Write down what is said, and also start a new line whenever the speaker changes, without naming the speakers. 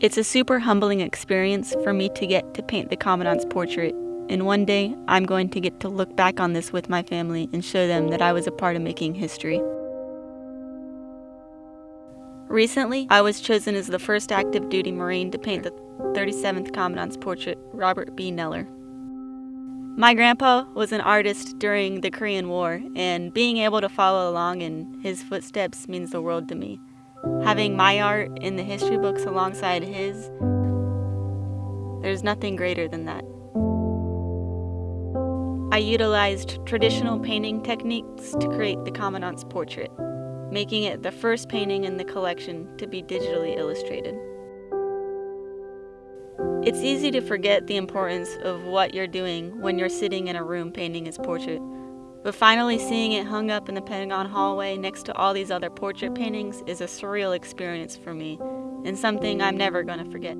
It's a super humbling experience for me to get to paint the Commandant's portrait, and one day I'm going to get to look back on this with my family and show them that I was a part of making history. Recently, I was chosen as the first active duty Marine to paint the 37th Commandant's portrait, Robert B. Neller. My grandpa was an artist during the Korean War, and being able to follow along in his footsteps means the world to me. Having my art in the history books alongside his, there's nothing greater than that. I utilized traditional painting techniques to create the Commandant's portrait, making it the first painting in the collection to be digitally illustrated. It's easy to forget the importance of what you're doing when you're sitting in a room painting his portrait. But finally seeing it hung up in the Pentagon hallway next to all these other portrait paintings is a surreal experience for me, and something I'm never going to forget.